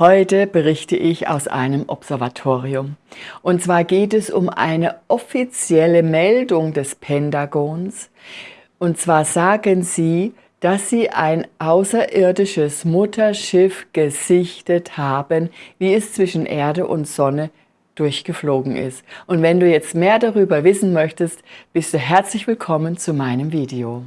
Heute berichte ich aus einem Observatorium. Und zwar geht es um eine offizielle Meldung des Pentagons. Und zwar sagen sie, dass sie ein außerirdisches Mutterschiff gesichtet haben, wie es zwischen Erde und Sonne durchgeflogen ist. Und wenn du jetzt mehr darüber wissen möchtest, bist du herzlich willkommen zu meinem Video.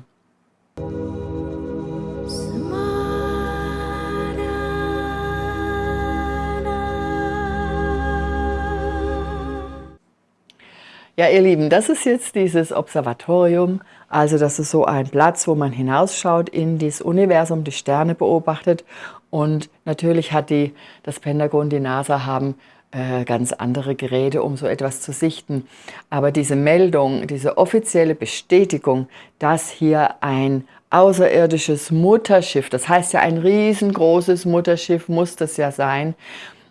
Ja, ihr Lieben, das ist jetzt dieses Observatorium. Also das ist so ein Platz, wo man hinausschaut in das Universum, die Sterne beobachtet. Und natürlich hat die, das Pentagon, die NASA haben äh, ganz andere Geräte, um so etwas zu sichten. Aber diese Meldung, diese offizielle Bestätigung, dass hier ein außerirdisches Mutterschiff, das heißt ja ein riesengroßes Mutterschiff muss das ja sein,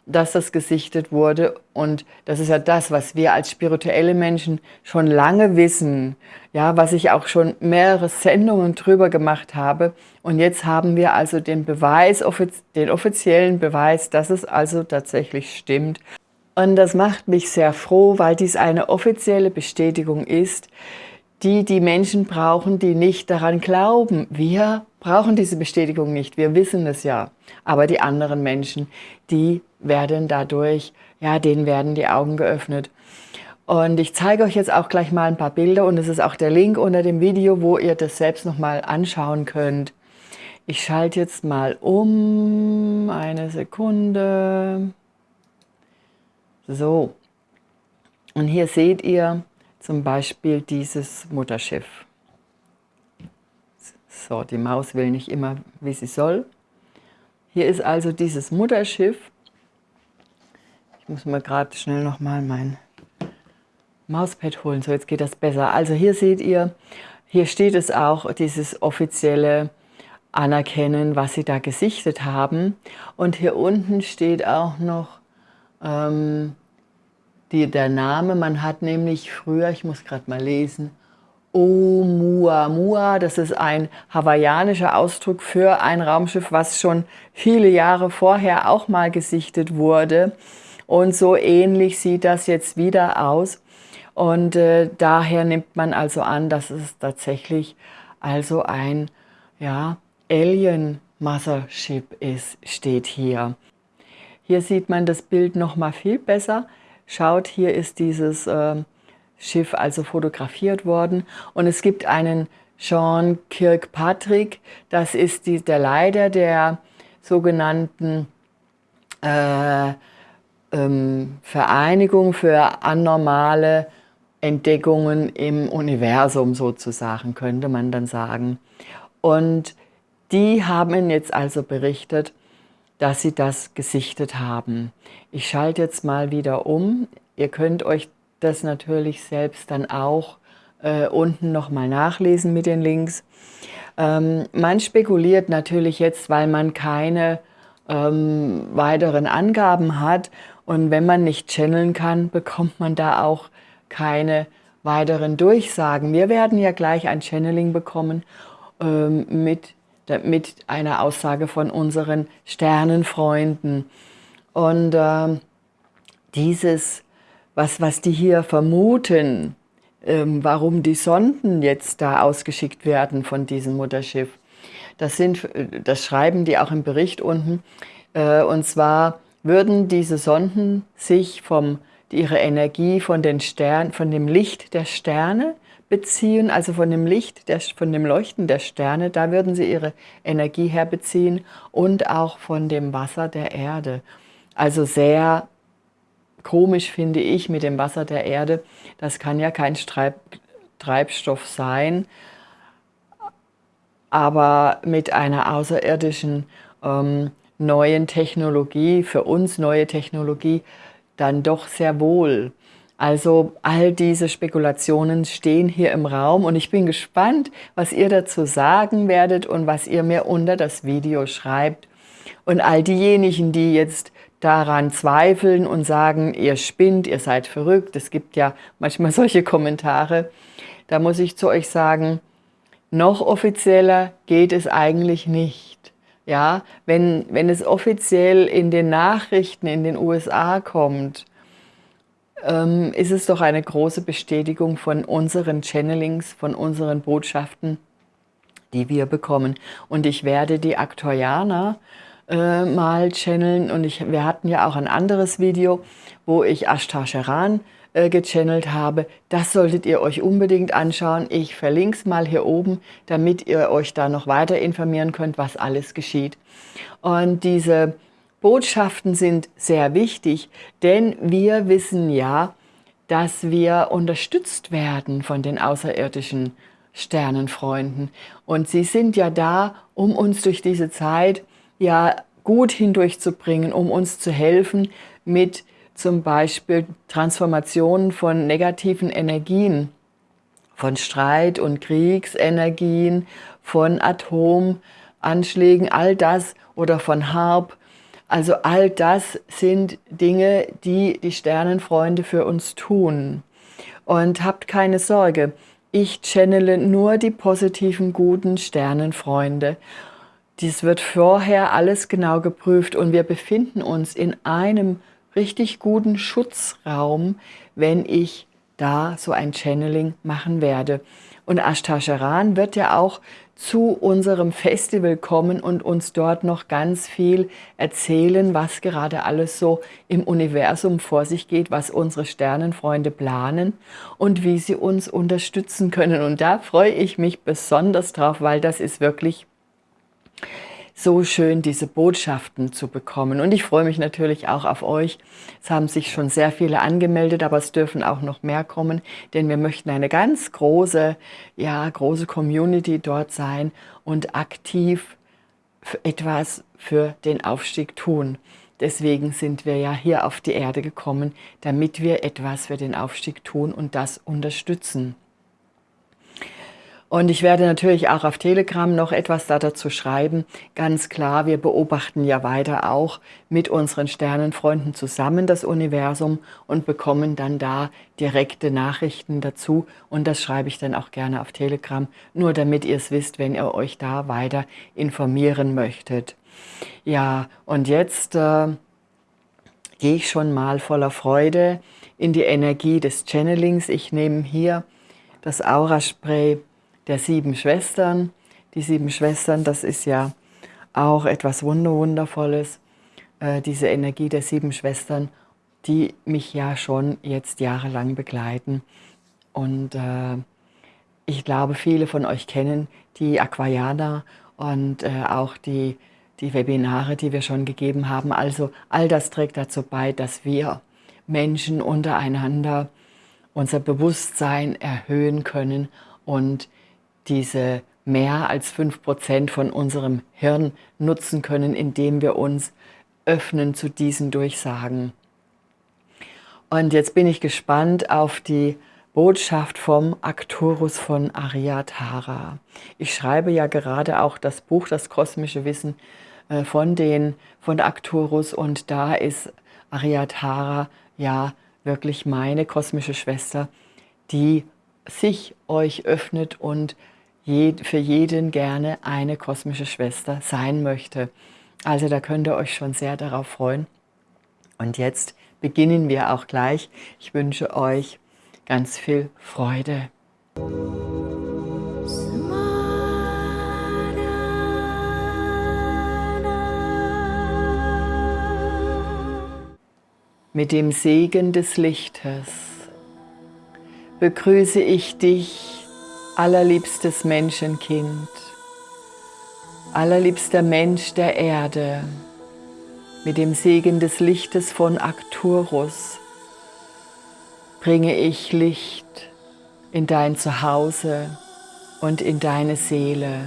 dass das gesichtet wurde. Und das ist ja das, was wir als spirituelle Menschen schon lange wissen, ja, was ich auch schon mehrere Sendungen drüber gemacht habe. Und jetzt haben wir also den Beweis, den offiziellen Beweis, dass es also tatsächlich stimmt. Und das macht mich sehr froh, weil dies eine offizielle Bestätigung ist, die die Menschen brauchen, die nicht daran glauben. Wir brauchen diese Bestätigung nicht, wir wissen es ja. Aber die anderen Menschen, die werden dadurch, ja, denen werden die Augen geöffnet. Und ich zeige euch jetzt auch gleich mal ein paar Bilder und es ist auch der Link unter dem Video, wo ihr das selbst nochmal anschauen könnt. Ich schalte jetzt mal um, eine Sekunde. So, und hier seht ihr zum Beispiel dieses Mutterschiff. So, die Maus will nicht immer, wie sie soll. Hier ist also dieses Mutterschiff. Ich muss mal gerade schnell nochmal mein Mauspad holen. So, jetzt geht das besser. Also hier seht ihr, hier steht es auch, dieses offizielle Anerkennen, was sie da gesichtet haben. Und hier unten steht auch noch ähm, die, der Name. Man hat nämlich früher, ich muss gerade mal lesen, Oumuamua, das ist ein hawaiianischer Ausdruck für ein Raumschiff, was schon viele Jahre vorher auch mal gesichtet wurde. Und so ähnlich sieht das jetzt wieder aus. Und äh, daher nimmt man also an, dass es tatsächlich also ein ja, Alien Mothership ist, steht hier. Hier sieht man das Bild noch mal viel besser. Schaut, hier ist dieses äh, Schiff also fotografiert worden und es gibt einen Sean Kirkpatrick, das ist die, der Leiter der sogenannten äh, ähm, Vereinigung für anormale Entdeckungen im Universum sozusagen, könnte man dann sagen. Und die haben jetzt also berichtet, dass sie das gesichtet haben. Ich schalte jetzt mal wieder um. Ihr könnt euch das natürlich selbst dann auch äh, unten nochmal nachlesen mit den Links. Ähm, man spekuliert natürlich jetzt, weil man keine ähm, weiteren Angaben hat und wenn man nicht channeln kann, bekommt man da auch keine weiteren Durchsagen. Wir werden ja gleich ein Channeling bekommen ähm, mit mit einer Aussage von unseren Sternenfreunden. Und äh, dieses, was, was die hier vermuten, ähm, warum die Sonden jetzt da ausgeschickt werden von diesem Mutterschiff, das, sind, das schreiben die auch im Bericht unten. Äh, und zwar würden diese Sonden sich vom, ihre Energie von, den Stern, von dem Licht der Sterne beziehen, also von dem Licht, der, von dem Leuchten der Sterne, da würden sie ihre Energie herbeziehen und auch von dem Wasser der Erde. Also sehr komisch finde ich mit dem Wasser der Erde, das kann ja kein Streib, Treibstoff sein, aber mit einer außerirdischen ähm, neuen Technologie, für uns neue Technologie, dann doch sehr wohl. Also all diese Spekulationen stehen hier im Raum und ich bin gespannt, was ihr dazu sagen werdet und was ihr mir unter das Video schreibt. Und all diejenigen, die jetzt daran zweifeln und sagen, ihr spinnt, ihr seid verrückt, es gibt ja manchmal solche Kommentare, da muss ich zu euch sagen, noch offizieller geht es eigentlich nicht. Ja, wenn, wenn es offiziell in den Nachrichten in den USA kommt, ähm, ist es doch eine große Bestätigung von unseren Channelings, von unseren Botschaften, die wir bekommen. Und ich werde die Aktorianer äh, mal channeln und ich, wir hatten ja auch ein anderes Video, wo ich Ashtar Sheran äh, gechannelt habe. Das solltet ihr euch unbedingt anschauen. Ich verlinke es mal hier oben, damit ihr euch da noch weiter informieren könnt, was alles geschieht. Und diese Botschaften sind sehr wichtig, denn wir wissen ja, dass wir unterstützt werden von den außerirdischen Sternenfreunden. Und sie sind ja da, um uns durch diese Zeit ja gut hindurchzubringen, um uns zu helfen mit zum Beispiel Transformationen von negativen Energien, von Streit- und Kriegsenergien, von Atomanschlägen, all das oder von Harp, also all das sind Dinge, die die Sternenfreunde für uns tun. Und habt keine Sorge, ich channele nur die positiven, guten Sternenfreunde. Dies wird vorher alles genau geprüft und wir befinden uns in einem richtig guten Schutzraum, wenn ich da so ein Channeling machen werde. Und Ashtasharan wird ja auch zu unserem Festival kommen und uns dort noch ganz viel erzählen, was gerade alles so im Universum vor sich geht, was unsere Sternenfreunde planen und wie sie uns unterstützen können. Und da freue ich mich besonders drauf, weil das ist wirklich so schön, diese Botschaften zu bekommen. Und ich freue mich natürlich auch auf euch. Es haben sich schon sehr viele angemeldet, aber es dürfen auch noch mehr kommen, denn wir möchten eine ganz große, ja, große Community dort sein und aktiv etwas für den Aufstieg tun. Deswegen sind wir ja hier auf die Erde gekommen, damit wir etwas für den Aufstieg tun und das unterstützen. Und ich werde natürlich auch auf Telegram noch etwas dazu schreiben. Ganz klar, wir beobachten ja weiter auch mit unseren Sternenfreunden zusammen das Universum und bekommen dann da direkte Nachrichten dazu. Und das schreibe ich dann auch gerne auf Telegram, nur damit ihr es wisst, wenn ihr euch da weiter informieren möchtet. Ja, und jetzt äh, gehe ich schon mal voller Freude in die Energie des Channelings. Ich nehme hier das Aura-Spray der sieben Schwestern. Die sieben Schwestern, das ist ja auch etwas Wunderwundervolles, äh, diese Energie der sieben Schwestern, die mich ja schon jetzt jahrelang begleiten. Und äh, ich glaube, viele von euch kennen die Aquarianer und äh, auch die, die Webinare, die wir schon gegeben haben. Also all das trägt dazu bei, dass wir Menschen untereinander unser Bewusstsein erhöhen können und diese mehr als 5% von unserem Hirn nutzen können, indem wir uns öffnen zu diesen Durchsagen. Und jetzt bin ich gespannt auf die Botschaft vom Arcturus von Aryatara. Ich schreibe ja gerade auch das Buch Das kosmische Wissen äh, von, den, von Arcturus und da ist Aryatara ja wirklich meine kosmische Schwester, die sich euch öffnet und für jeden gerne eine kosmische Schwester sein möchte. Also da könnt ihr euch schon sehr darauf freuen. Und jetzt beginnen wir auch gleich. Ich wünsche euch ganz viel Freude. Mit dem Segen des Lichtes begrüße ich dich allerliebstes Menschenkind, allerliebster Mensch der Erde, mit dem Segen des Lichtes von Arcturus bringe ich Licht in dein Zuhause und in deine Seele.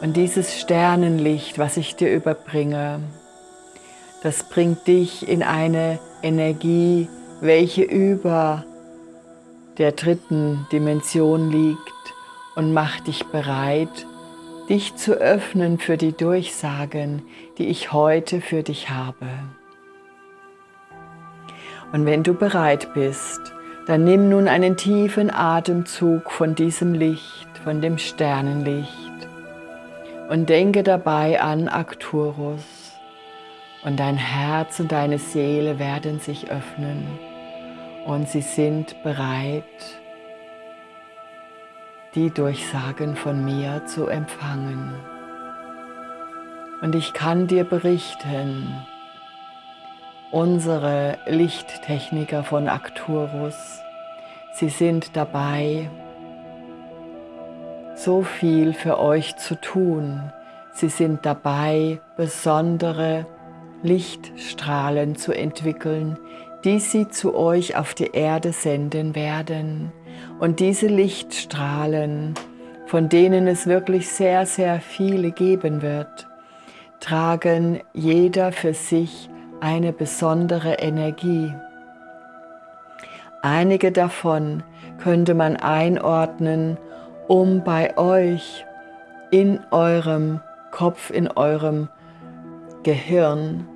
Und dieses Sternenlicht, was ich dir überbringe, das bringt dich in eine Energie, welche über der dritten Dimension liegt und mach dich bereit, dich zu öffnen für die Durchsagen, die ich heute für dich habe. Und wenn du bereit bist, dann nimm nun einen tiefen Atemzug von diesem Licht, von dem Sternenlicht Und denke dabei an Arcturus. Und dein Herz und deine Seele werden sich öffnen und sie sind bereit, die Durchsagen von mir zu empfangen. Und ich kann dir berichten, unsere Lichttechniker von Arcturus, sie sind dabei, so viel für euch zu tun. Sie sind dabei, besondere Lichtstrahlen zu entwickeln, die sie zu euch auf die Erde senden werden. Und diese Lichtstrahlen, von denen es wirklich sehr, sehr viele geben wird, tragen jeder für sich eine besondere Energie. Einige davon könnte man einordnen, um bei euch in eurem Kopf, in eurem Gehirn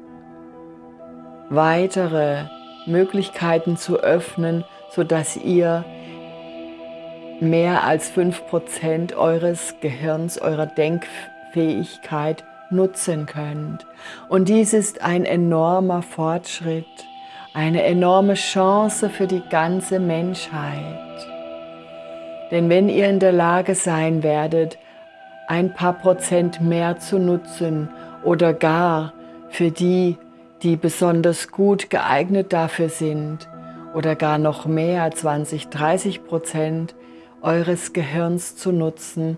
weitere Möglichkeiten zu öffnen, sodass ihr mehr als 5% eures Gehirns, eurer Denkfähigkeit nutzen könnt. Und dies ist ein enormer Fortschritt, eine enorme Chance für die ganze Menschheit. Denn wenn ihr in der Lage sein werdet, ein paar Prozent mehr zu nutzen oder gar für die, die besonders gut geeignet dafür sind oder gar noch mehr, 20, 30 Prozent eures Gehirns zu nutzen,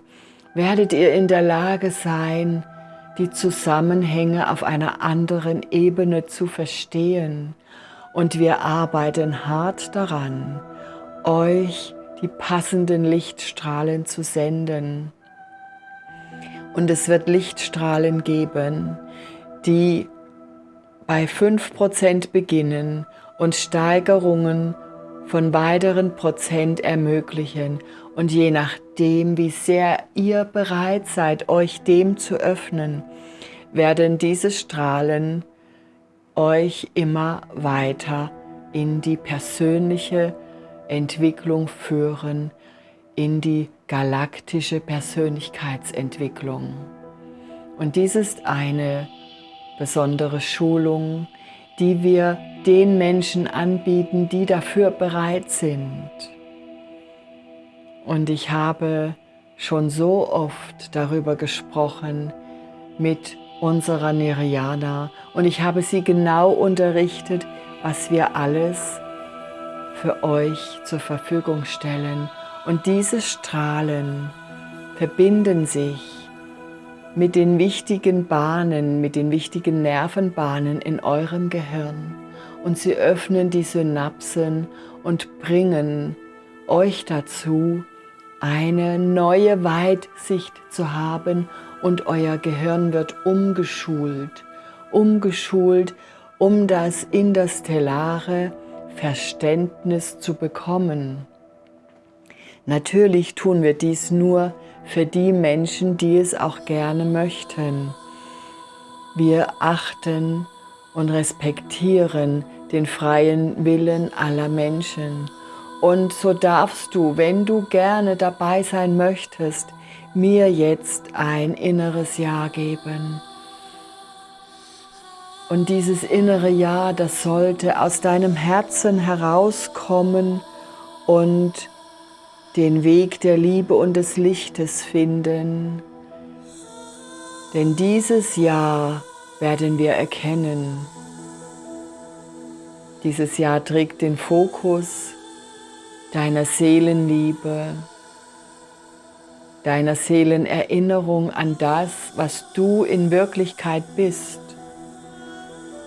werdet ihr in der Lage sein, die Zusammenhänge auf einer anderen Ebene zu verstehen. Und wir arbeiten hart daran, euch die passenden Lichtstrahlen zu senden. Und es wird Lichtstrahlen geben, die bei 5% beginnen und Steigerungen von weiteren Prozent ermöglichen. Und je nachdem, wie sehr ihr bereit seid, euch dem zu öffnen, werden diese Strahlen euch immer weiter in die persönliche Entwicklung führen, in die galaktische Persönlichkeitsentwicklung. Und dies ist eine besondere Schulung, die wir den Menschen anbieten, die dafür bereit sind. Und ich habe schon so oft darüber gesprochen mit unserer Neriana und ich habe sie genau unterrichtet, was wir alles für euch zur Verfügung stellen. Und diese Strahlen verbinden sich mit den wichtigen Bahnen, mit den wichtigen Nervenbahnen in eurem Gehirn und sie öffnen die Synapsen und bringen euch dazu, eine neue Weitsicht zu haben und euer Gehirn wird umgeschult, umgeschult, um das interstellare Verständnis zu bekommen. Natürlich tun wir dies nur, für die Menschen, die es auch gerne möchten. Wir achten und respektieren den freien Willen aller Menschen. Und so darfst du, wenn du gerne dabei sein möchtest, mir jetzt ein inneres Ja geben. Und dieses innere Ja, das sollte aus deinem Herzen herauskommen und den Weg der Liebe und des Lichtes finden. Denn dieses Jahr werden wir erkennen. Dieses Jahr trägt den Fokus deiner Seelenliebe, deiner Seelenerinnerung an das, was du in Wirklichkeit bist.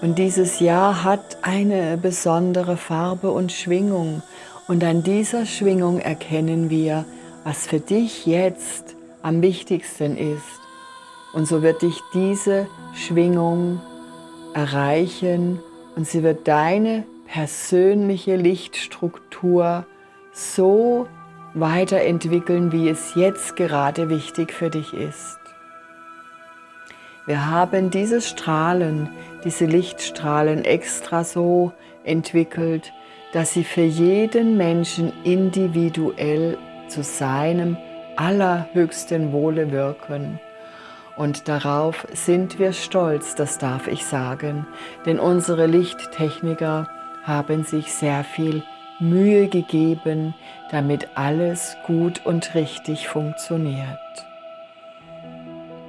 Und dieses Jahr hat eine besondere Farbe und Schwingung und an dieser Schwingung erkennen wir, was für dich jetzt am wichtigsten ist. Und so wird dich diese Schwingung erreichen und sie wird deine persönliche Lichtstruktur so weiterentwickeln, wie es jetzt gerade wichtig für dich ist. Wir haben diese Strahlen, diese Lichtstrahlen extra so entwickelt, dass sie für jeden Menschen individuell zu seinem allerhöchsten Wohle wirken. Und darauf sind wir stolz, das darf ich sagen, denn unsere Lichttechniker haben sich sehr viel Mühe gegeben, damit alles gut und richtig funktioniert.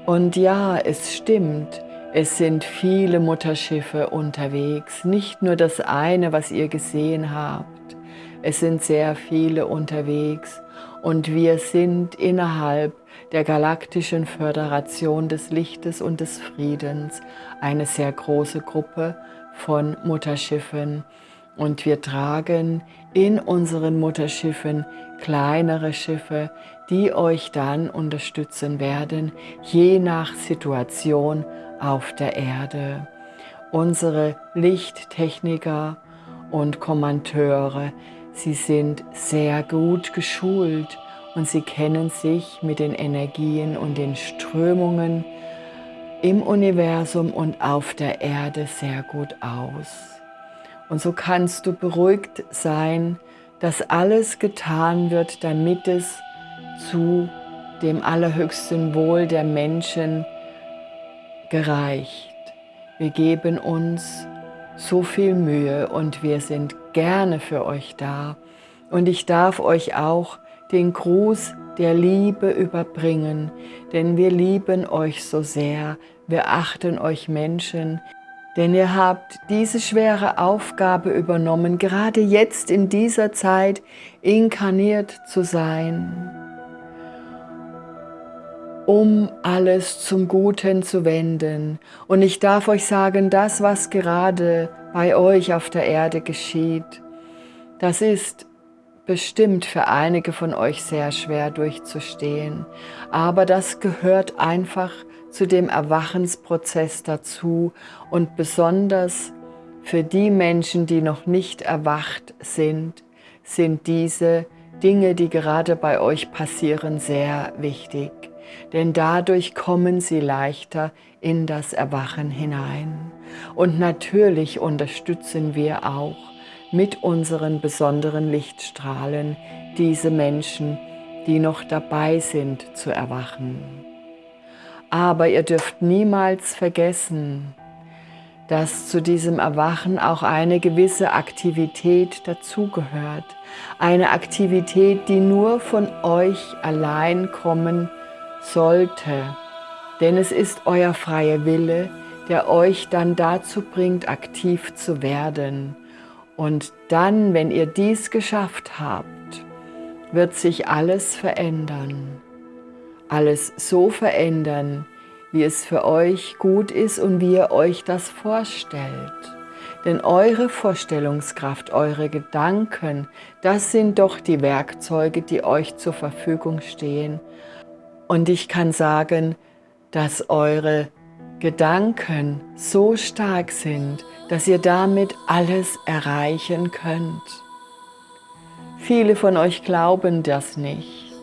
Und ja, es stimmt, es sind viele Mutterschiffe unterwegs, nicht nur das eine, was ihr gesehen habt. Es sind sehr viele unterwegs und wir sind innerhalb der galaktischen Föderation des Lichtes und des Friedens eine sehr große Gruppe von Mutterschiffen und wir tragen in unseren Mutterschiffen kleinere Schiffe, die euch dann unterstützen werden, je nach Situation auf der Erde. Unsere Lichttechniker und Kommandeure, sie sind sehr gut geschult und sie kennen sich mit den Energien und den Strömungen im Universum und auf der Erde sehr gut aus. Und so kannst du beruhigt sein, dass alles getan wird, damit es zu dem allerhöchsten Wohl der Menschen gereicht. Wir geben uns so viel Mühe und wir sind gerne für euch da. Und ich darf euch auch den Gruß der Liebe überbringen, denn wir lieben euch so sehr, wir achten euch Menschen, denn ihr habt diese schwere Aufgabe übernommen, gerade jetzt in dieser Zeit inkarniert zu sein, um alles zum Guten zu wenden. Und ich darf euch sagen, das, was gerade bei euch auf der Erde geschieht, das ist bestimmt für einige von euch sehr schwer durchzustehen. Aber das gehört einfach zu dem Erwachensprozess dazu und besonders für die Menschen, die noch nicht erwacht sind, sind diese Dinge, die gerade bei euch passieren, sehr wichtig. Denn dadurch kommen sie leichter in das Erwachen hinein. Und natürlich unterstützen wir auch mit unseren besonderen Lichtstrahlen diese Menschen, die noch dabei sind zu erwachen. Aber ihr dürft niemals vergessen, dass zu diesem Erwachen auch eine gewisse Aktivität dazugehört. Eine Aktivität, die nur von euch allein kommen sollte. Denn es ist euer freier Wille, der euch dann dazu bringt, aktiv zu werden. Und dann, wenn ihr dies geschafft habt, wird sich alles verändern alles so verändern, wie es für euch gut ist und wie ihr euch das vorstellt. Denn eure Vorstellungskraft, eure Gedanken, das sind doch die Werkzeuge, die euch zur Verfügung stehen. Und ich kann sagen, dass eure Gedanken so stark sind, dass ihr damit alles erreichen könnt. Viele von euch glauben das nicht.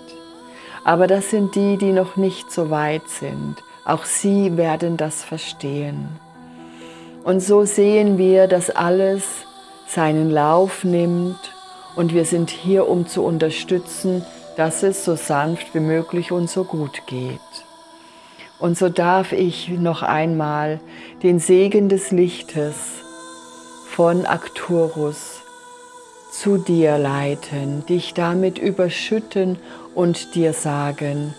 Aber das sind die, die noch nicht so weit sind. Auch sie werden das verstehen. Und so sehen wir, dass alles seinen Lauf nimmt und wir sind hier, um zu unterstützen, dass es so sanft wie möglich und so gut geht. Und so darf ich noch einmal den Segen des Lichtes von Arcturus zu dir leiten, dich damit überschütten und dir sagen,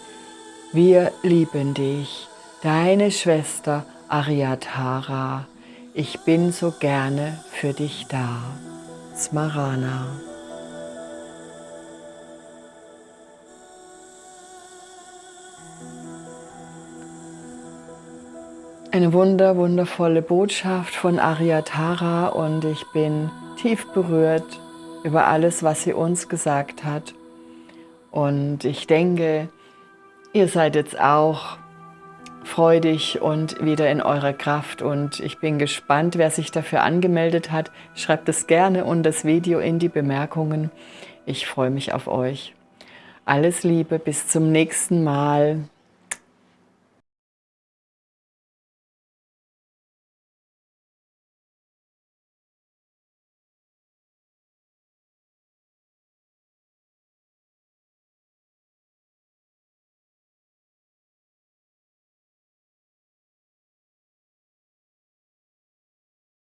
wir lieben dich, deine Schwester Aryatara, ich bin so gerne für dich da. Smarana. Eine wunder, wundervolle Botschaft von Aryatara und ich bin tief berührt über alles, was sie uns gesagt hat. Und ich denke, ihr seid jetzt auch freudig und wieder in eurer Kraft und ich bin gespannt, wer sich dafür angemeldet hat. Schreibt es gerne unter das Video in die Bemerkungen. Ich freue mich auf euch. Alles Liebe, bis zum nächsten Mal.